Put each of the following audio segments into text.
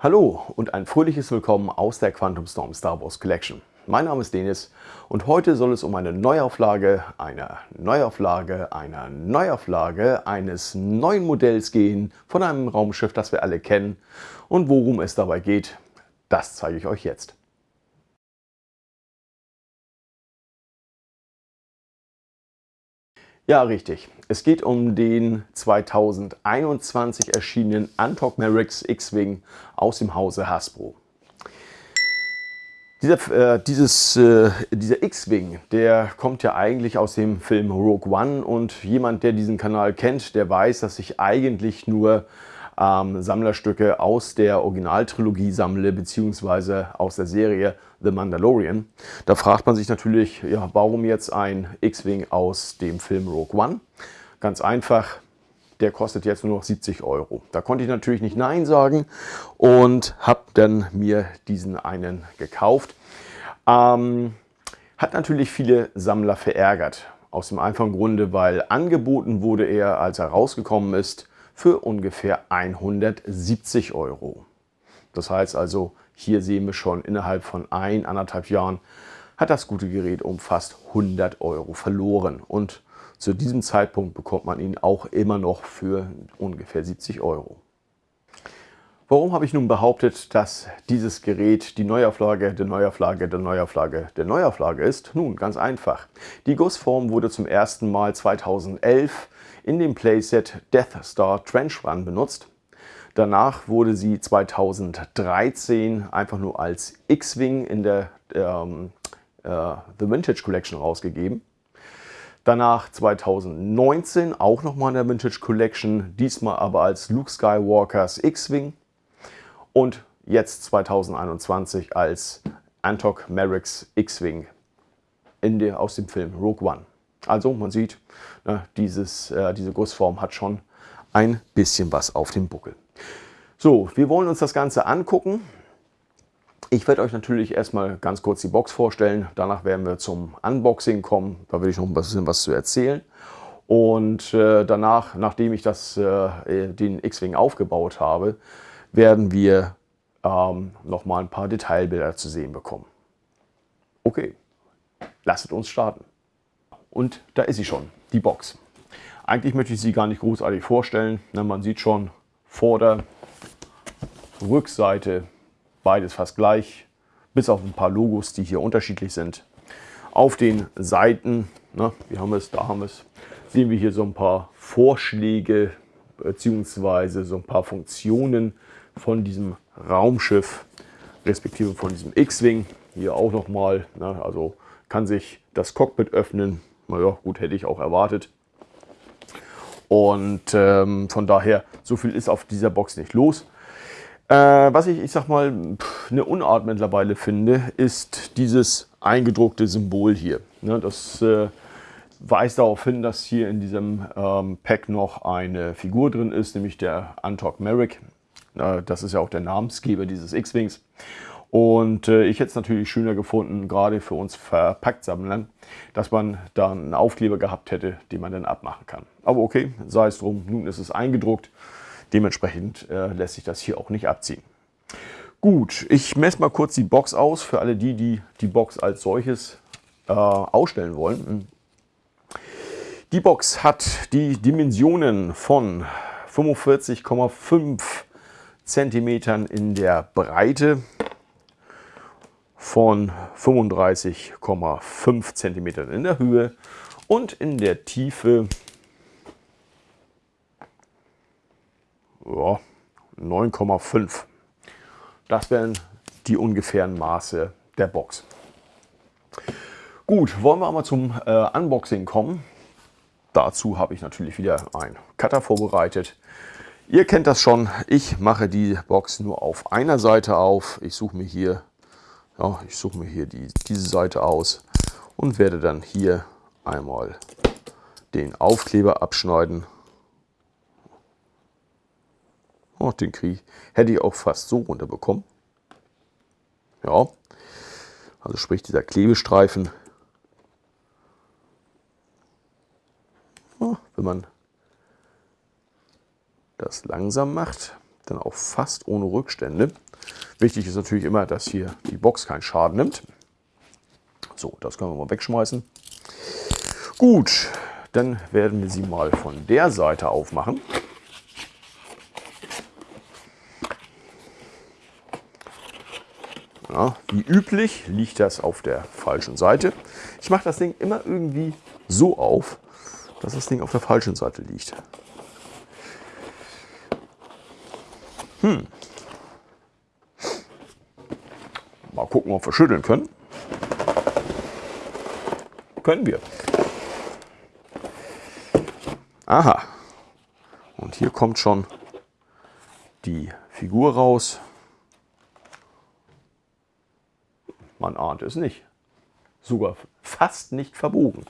Hallo und ein fröhliches Willkommen aus der Quantum Storm Star Wars Collection. Mein Name ist Denis und heute soll es um eine Neuauflage, einer Neuauflage, einer Neuauflage eines neuen Modells gehen von einem Raumschiff, das wir alle kennen. Und worum es dabei geht, das zeige ich euch jetzt. Ja, richtig. Es geht um den 2021 erschienenen Antok Merix X-Wing aus dem Hause Hasbro. Dieser, äh, dieses, äh, dieser X-Wing, der kommt ja eigentlich aus dem Film Rogue One und jemand, der diesen Kanal kennt, der weiß, dass ich eigentlich nur ähm, Sammlerstücke aus der Originaltrilogie sammle, beziehungsweise aus der Serie The Mandalorian. Da fragt man sich natürlich, ja, warum jetzt ein X-Wing aus dem Film Rogue One? Ganz einfach, der kostet jetzt nur noch 70 Euro. Da konnte ich natürlich nicht Nein sagen und habe dann mir diesen einen gekauft. Ähm, hat natürlich viele Sammler verärgert. Aus dem einfachen Grunde, weil angeboten wurde er, als er rausgekommen ist, für ungefähr 170 Euro. Das heißt also, hier sehen wir schon innerhalb von ein, anderthalb Jahren hat das gute Gerät um fast 100 Euro verloren. Und zu diesem Zeitpunkt bekommt man ihn auch immer noch für ungefähr 70 Euro. Warum habe ich nun behauptet, dass dieses Gerät die Neuauflage der Neuauflage der Neuauflage der Neuauflage ist? Nun, ganz einfach. Die Gussform wurde zum ersten Mal 2011 in dem Playset Death Star Trench Run benutzt. Danach wurde sie 2013 einfach nur als X-Wing in der ähm, äh, The Vintage Collection rausgegeben. Danach 2019 auch nochmal in der Vintage Collection, diesmal aber als Luke Skywalkers X-Wing. Und jetzt 2021 als Antok Merrick's X-Wing aus dem Film Rogue One. Also man sieht, ne, dieses, äh, diese Gussform hat schon ein bisschen was auf dem Buckel. So, wir wollen uns das Ganze angucken. Ich werde euch natürlich erstmal ganz kurz die Box vorstellen. Danach werden wir zum Unboxing kommen. Da will ich noch ein bisschen was zu erzählen. Und äh, danach, nachdem ich das, äh, den X-Wing aufgebaut habe, werden wir ähm, noch mal ein paar Detailbilder zu sehen bekommen. Okay, lasst uns starten. Und da ist sie schon, die Box. Eigentlich möchte ich sie gar nicht großartig vorstellen. Man sieht schon Vorder-, Rückseite, beides fast gleich, bis auf ein paar Logos, die hier unterschiedlich sind. Auf den Seiten, na, wie haben wir es, da haben wir es, sehen wir hier so ein paar Vorschläge bzw. so ein paar Funktionen von diesem Raumschiff, respektive von diesem X-Wing. Hier auch nochmal, also kann sich das Cockpit öffnen, naja, gut, hätte ich auch erwartet. Und ähm, von daher, so viel ist auf dieser Box nicht los. Äh, was ich, ich sag mal, eine Unart mittlerweile finde, ist dieses eingedruckte Symbol hier. Ne, das äh, weist darauf hin, dass hier in diesem ähm, Pack noch eine Figur drin ist, nämlich der Antok Merrick. Äh, das ist ja auch der Namensgeber dieses X-Wings. Und äh, ich hätte es natürlich schöner gefunden, gerade für uns Verpacktsammlern, dass man da einen Aufkleber gehabt hätte, den man dann abmachen kann. Aber okay, sei es drum, nun ist es eingedruckt. Dementsprechend äh, lässt sich das hier auch nicht abziehen. Gut, ich messe mal kurz die Box aus für alle die, die die Box als solches äh, ausstellen wollen. Die Box hat die Dimensionen von 45,5 cm in der Breite von 35,5 cm in der Höhe und in der Tiefe ja, 9,5. Das wären die ungefähren Maße der Box. Gut, wollen wir mal zum äh, Unboxing kommen. Dazu habe ich natürlich wieder ein Cutter vorbereitet. Ihr kennt das schon, ich mache die Box nur auf einer Seite auf. Ich suche mir hier ja, ich suche mir hier die, diese Seite aus und werde dann hier einmal den Aufkleber abschneiden. Oh, den Krieg hätte ich auch fast so runterbekommen. Ja, also sprich dieser Klebestreifen. Oh, wenn man das langsam macht, dann auch fast ohne Rückstände. Wichtig ist natürlich immer, dass hier die Box keinen Schaden nimmt. So, das können wir mal wegschmeißen. Gut, dann werden wir sie mal von der Seite aufmachen. Ja, wie üblich liegt das auf der falschen Seite. Ich mache das Ding immer irgendwie so auf, dass das Ding auf der falschen Seite liegt. Hm. Mal gucken, ob wir schütteln können. Können wir. Aha. Und hier kommt schon die Figur raus. Man ahnt es nicht. Sogar fast nicht verbogen.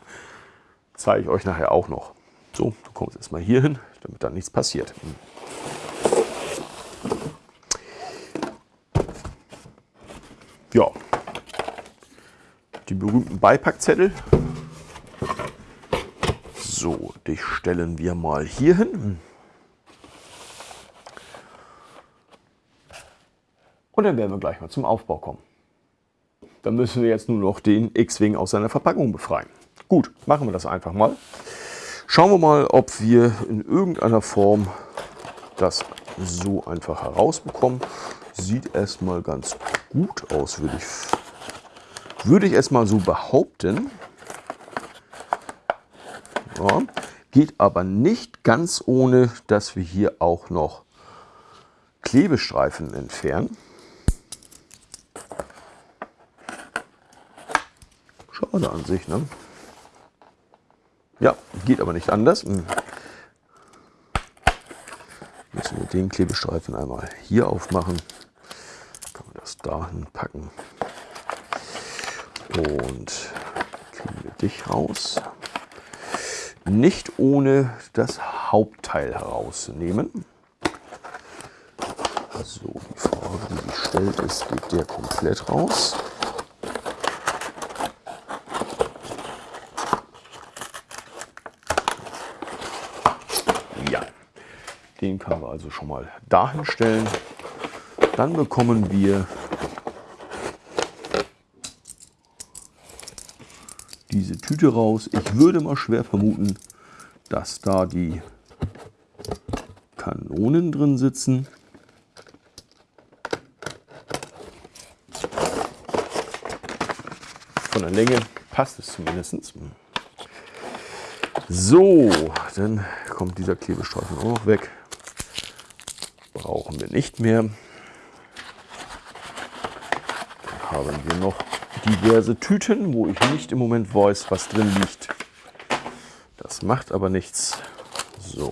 Zeige ich euch nachher auch noch. So, du kommst erstmal hier hin, damit dann nichts passiert. Ja, die berühmten Beipackzettel. So, dich stellen wir mal hier hin. Und dann werden wir gleich mal zum Aufbau kommen. Dann müssen wir jetzt nur noch den X-Wing aus seiner Verpackung befreien. Gut, machen wir das einfach mal. Schauen wir mal, ob wir in irgendeiner Form das so einfach herausbekommen. Sieht erstmal ganz gut aus, würde ich, würde ich erstmal so behaupten. Ja, geht aber nicht ganz ohne, dass wir hier auch noch Klebestreifen entfernen. Schade an sich, ne? Ja, geht aber nicht anders. Hm. Müssen wir den Klebestreifen einmal hier aufmachen. Kann man das dahin packen. Und kriegen wir dich raus. Nicht ohne das Hauptteil herauszunehmen. So, die Frage, die gestellt ist, geht der komplett raus. Wir also schon mal dahin stellen. Dann bekommen wir diese Tüte raus. Ich würde mal schwer vermuten, dass da die Kanonen drin sitzen. Von der Länge passt es zumindest. So, dann kommt dieser Klebestreifen auch noch weg brauchen wir nicht mehr. Dann haben wir noch diverse Tüten, wo ich nicht im Moment weiß, was drin liegt. Das macht aber nichts. So,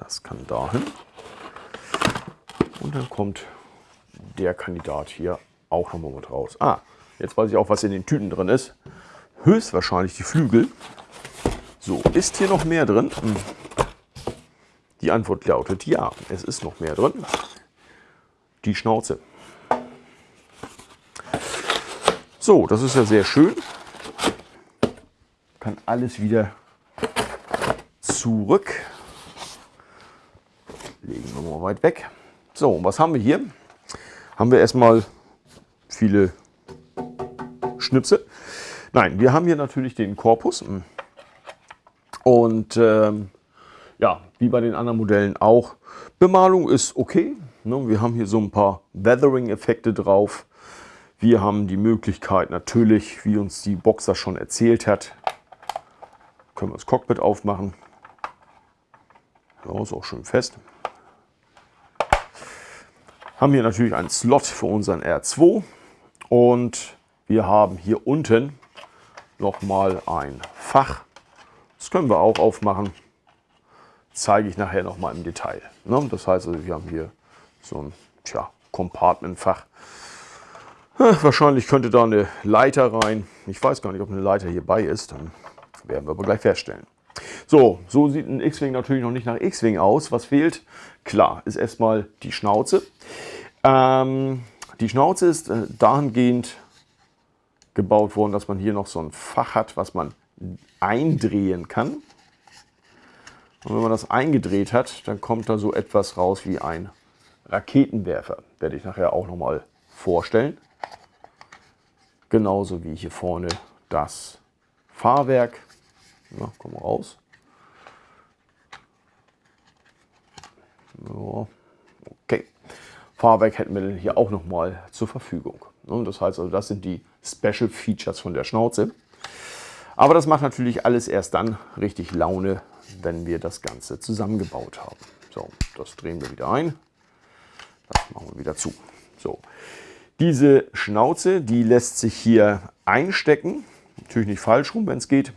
das kann dahin. Und dann kommt der Kandidat hier auch nochmal mit raus. Ah, jetzt weiß ich auch, was in den Tüten drin ist. Höchstwahrscheinlich die Flügel. So, ist hier noch mehr drin? Hm. Die Antwort lautet ja, es ist noch mehr drin. Die Schnauze. So, das ist ja sehr schön. Kann alles wieder zurück. Legen wir mal weit weg. So, was haben wir hier? Haben wir erstmal viele Schnipsel. Nein, wir haben hier natürlich den Korpus. Und ähm, ja, wie bei den anderen Modellen auch. Bemalung ist okay. Ne? Wir haben hier so ein paar Weathering-Effekte drauf. Wir haben die Möglichkeit natürlich, wie uns die Boxer schon erzählt hat, können wir das Cockpit aufmachen. Ja, ist auch schön fest. Haben hier natürlich einen Slot für unseren R2 und wir haben hier unten nochmal ein Fach. Das können wir auch aufmachen zeige ich nachher noch mal im Detail. Ne? Das heißt, also, wir haben hier so ein tja, Compartment-Fach. Wahrscheinlich könnte da eine Leiter rein. Ich weiß gar nicht, ob eine Leiter hierbei ist. Dann werden wir aber gleich feststellen. So, so sieht ein X-Wing natürlich noch nicht nach X-Wing aus. Was fehlt? Klar, ist erstmal die Schnauze. Ähm, die Schnauze ist äh, dahingehend gebaut worden, dass man hier noch so ein Fach hat, was man eindrehen kann. Und wenn man das eingedreht hat, dann kommt da so etwas raus wie ein Raketenwerfer. Werde ich nachher auch nochmal vorstellen. Genauso wie hier vorne das Fahrwerk. Na, komm raus. So, okay. Fahrwerk hätten wir hier auch nochmal zur Verfügung. Das heißt also, das sind die Special Features von der Schnauze. Aber das macht natürlich alles erst dann richtig Laune, wenn wir das Ganze zusammengebaut haben. So, das drehen wir wieder ein. Das machen wir wieder zu. So, diese Schnauze, die lässt sich hier einstecken. Natürlich nicht falsch rum, wenn es geht.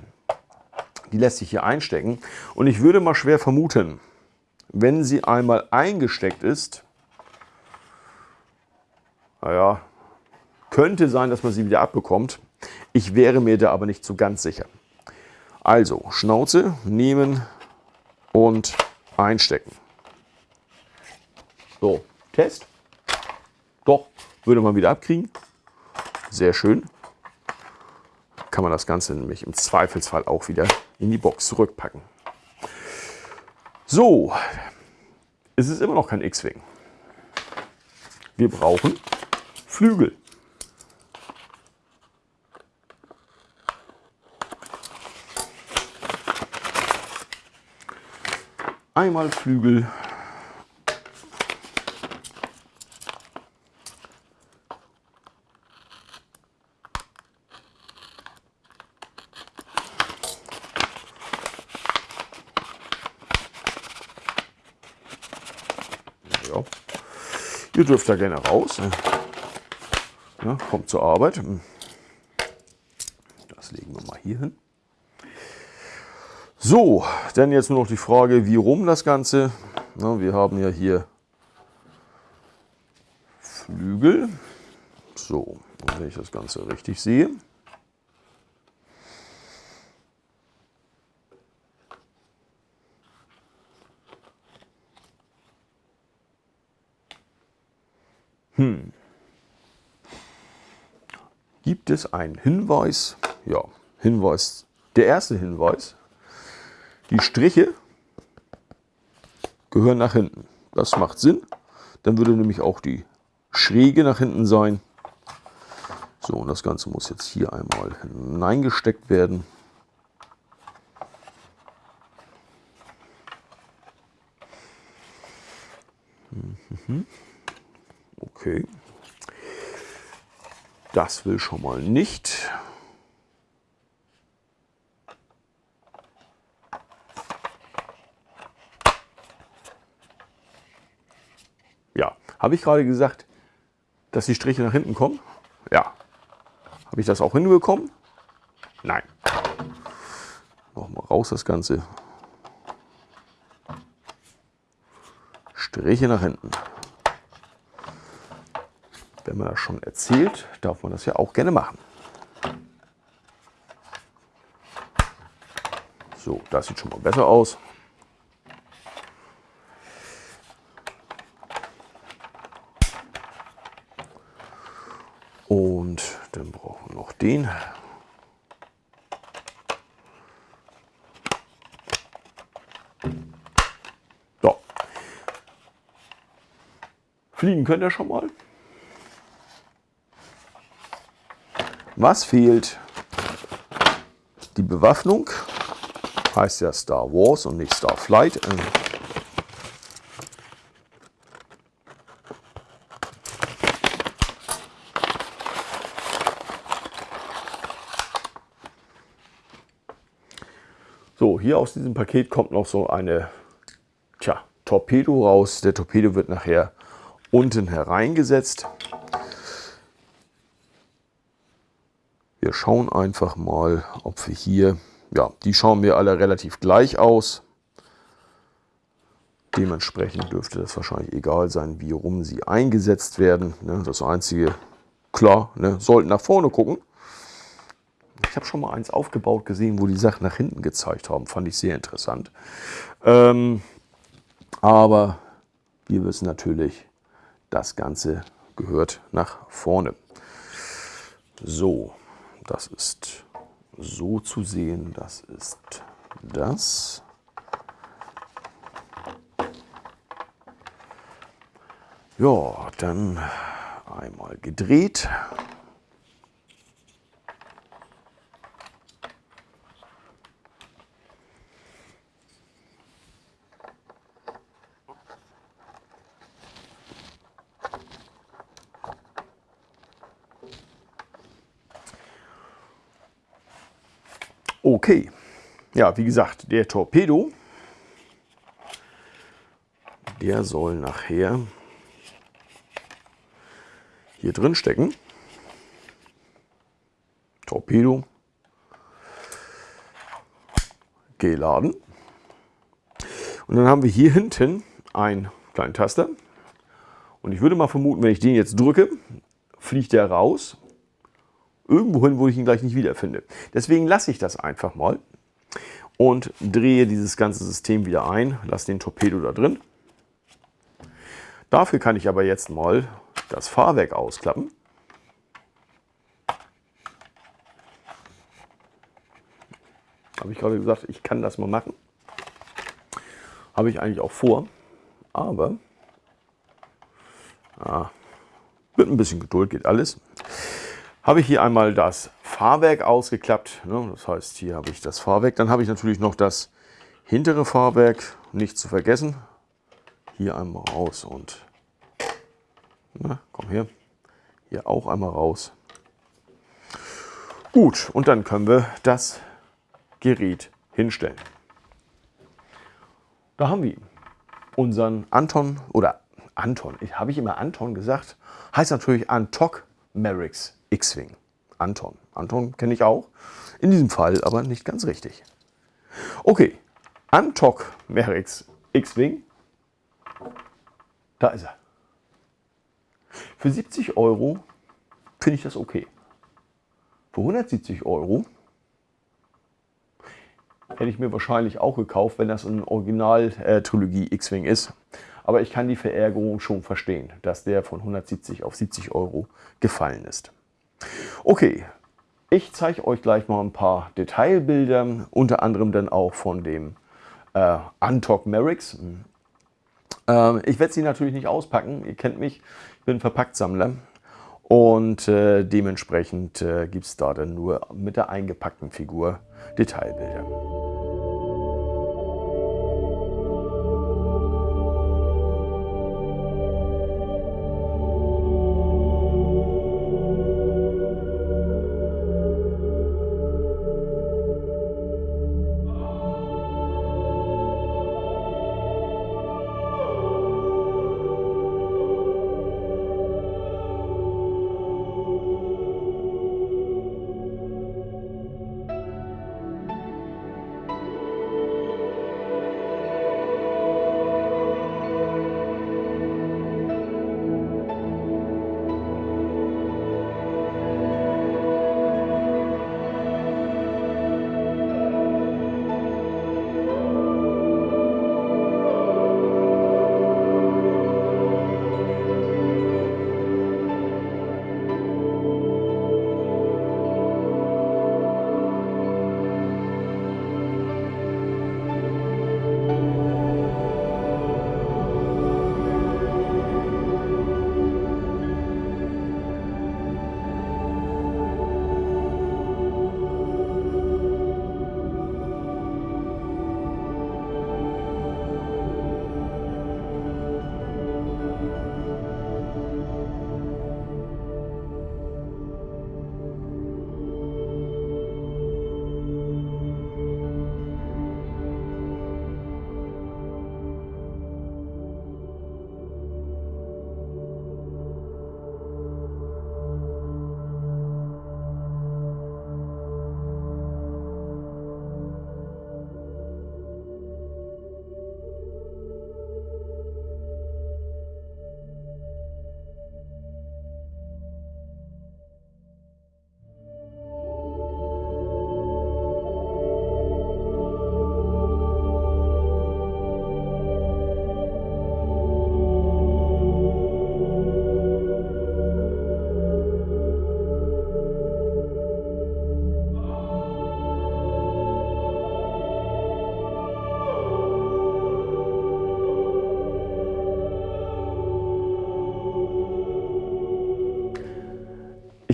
Die lässt sich hier einstecken. Und ich würde mal schwer vermuten, wenn sie einmal eingesteckt ist, naja, könnte sein, dass man sie wieder abbekommt. Ich wäre mir da aber nicht so ganz sicher. Also Schnauze nehmen und einstecken. So, Test. Doch, würde man wieder abkriegen. Sehr schön. Kann man das Ganze nämlich im Zweifelsfall auch wieder in die Box zurückpacken. So, es ist immer noch kein X-Wing. Wir brauchen Flügel. Einmal Flügel. Ja. Ihr dürft da gerne raus. Ja, kommt zur Arbeit. Das legen wir mal hier hin. So, dann jetzt nur noch die Frage, wie rum das Ganze. Na, wir haben ja hier Flügel. So, wenn ich das Ganze richtig sehe. Hm. Gibt es einen Hinweis? Ja, Hinweis. Der erste Hinweis die Striche gehören nach hinten. Das macht Sinn. Dann würde nämlich auch die Schräge nach hinten sein. So, und das Ganze muss jetzt hier einmal hineingesteckt werden. Mhm. Okay. Das will schon mal nicht. Habe ich gerade gesagt, dass die Striche nach hinten kommen? Ja. Habe ich das auch hinbekommen? Nein. Nochmal raus das Ganze. Striche nach hinten. Wenn man das schon erzählt, darf man das ja auch gerne machen. So, das sieht schon mal besser aus. Den. So. Fliegen könnt ihr schon mal. Was fehlt? Die Bewaffnung. Heißt ja Star Wars und nicht Starflight. So, hier aus diesem Paket kommt noch so eine tja, Torpedo raus. Der Torpedo wird nachher unten hereingesetzt. Wir schauen einfach mal, ob wir hier, ja, die schauen mir alle relativ gleich aus. Dementsprechend dürfte das wahrscheinlich egal sein, wie rum sie eingesetzt werden. Ne, das einzige, klar, ne, sollten nach vorne gucken. Ich habe schon mal eins aufgebaut gesehen, wo die Sachen nach hinten gezeigt haben. Fand ich sehr interessant. Ähm, aber wir wissen natürlich, das Ganze gehört nach vorne. So, das ist so zu sehen. Das ist das. Ja, dann einmal gedreht. Okay, ja, wie gesagt, der Torpedo, der soll nachher hier drin stecken. Torpedo geladen. Und dann haben wir hier hinten einen kleinen Taster. Und ich würde mal vermuten, wenn ich den jetzt drücke, fliegt der raus irgendwo hin, wo ich ihn gleich nicht wiederfinde. Deswegen lasse ich das einfach mal und drehe dieses ganze System wieder ein, lasse den Torpedo da drin. Dafür kann ich aber jetzt mal das Fahrwerk ausklappen. Habe ich gerade gesagt, ich kann das mal machen. Habe ich eigentlich auch vor, aber ah, mit ein bisschen Geduld geht alles habe ich hier einmal das Fahrwerk ausgeklappt. Ne? Das heißt, hier habe ich das Fahrwerk. Dann habe ich natürlich noch das hintere Fahrwerk, nicht zu vergessen. Hier einmal raus und na, komm her. Hier auch einmal raus. Gut, und dann können wir das Gerät hinstellen. Da haben wir. Unseren Anton oder Anton, habe ich immer Anton gesagt, heißt natürlich Antok Merricks X-Wing. Anton. Anton kenne ich auch. In diesem Fall aber nicht ganz richtig. Okay, Antok Merix X-Wing. Da ist er. Für 70 Euro finde ich das okay. Für 170 Euro hätte ich mir wahrscheinlich auch gekauft, wenn das eine Original-Trilogie X-Wing ist. Aber ich kann die Verärgerung schon verstehen, dass der von 170 auf 70 Euro gefallen ist. Okay, ich zeige euch gleich mal ein paar Detailbilder, unter anderem dann auch von dem äh, Antok Merix. Ähm, ich werde sie natürlich nicht auspacken, ihr kennt mich, ich bin Verpacktsammler und äh, dementsprechend äh, gibt es da dann nur mit der eingepackten Figur Detailbilder.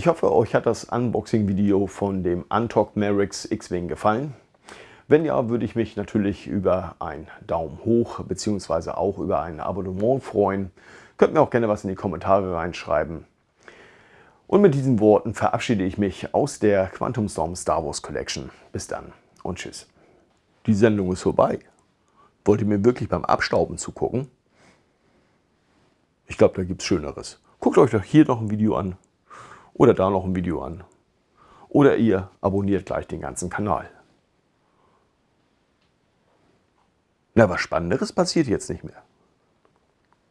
Ich hoffe, euch hat das Unboxing-Video von dem Untalk Merix X-Wing gefallen. Wenn ja, würde ich mich natürlich über einen Daumen hoch bzw. auch über ein Abonnement freuen. Könnt mir auch gerne was in die Kommentare reinschreiben. Und mit diesen Worten verabschiede ich mich aus der Quantum Storm Star Wars Collection. Bis dann und tschüss. Die Sendung ist vorbei. Wollt ihr mir wirklich beim Abstauben zugucken? Ich glaube, da gibt es Schöneres. Guckt euch doch hier noch ein Video an oder da noch ein Video an. Oder ihr abonniert gleich den ganzen Kanal. Na, was Spannenderes passiert jetzt nicht mehr.